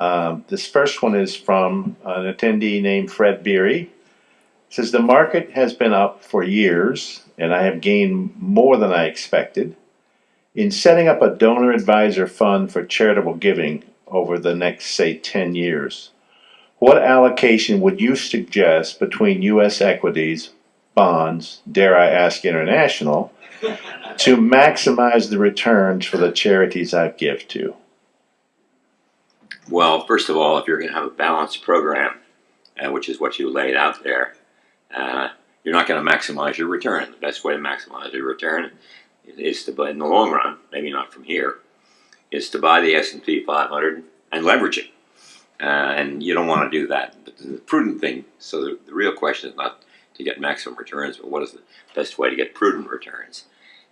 Um, this first one is from an attendee named Fred Beery. Says the market has been up for years and I have gained more than I expected. In setting up a donor advisor fund for charitable giving over the next, say, ten years, what allocation would you suggest between US equities, bonds, dare I ask international, to maximize the returns for the charities I give to? Well, first of all, if you're going to have a balanced program, uh, which is what you laid out there, uh, you're not going to maximize your return. The best way to maximize your return is to buy in the long run, maybe not from here, is to buy the S&P 500 and leverage it. Uh, and you don't want to do that. But the prudent thing, so the, the real question is not to get maximum returns, but what is the best way to get prudent returns?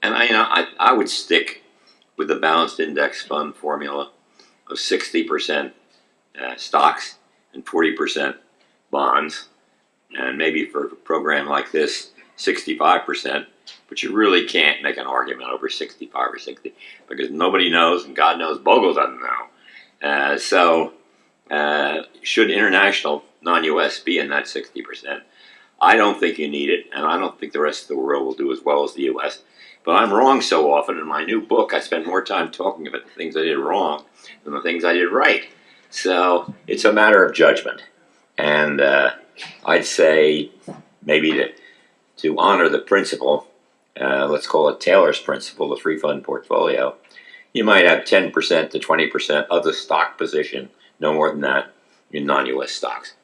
And I, you know, I, I would stick with the balanced index fund formula of 60% uh, stocks and 40% bonds. And maybe for a program like this, 65%. But you really can't make an argument over 65 or 60 because nobody knows, and God knows Bogle doesn't know. Uh, so, uh, should international non-US be in that 60%? I don't think you need it, and I don't think the rest of the world will do as well as the US. But I'm wrong so often. In my new book, I spend more time talking about the things I did wrong than the things I did right. So it's a matter of judgment. And uh, I'd say maybe to, to honor the principle, uh, let's call it Taylor's principle, the three fund portfolio, you might have 10% to 20% of the stock position, no more than that, in non-US stocks.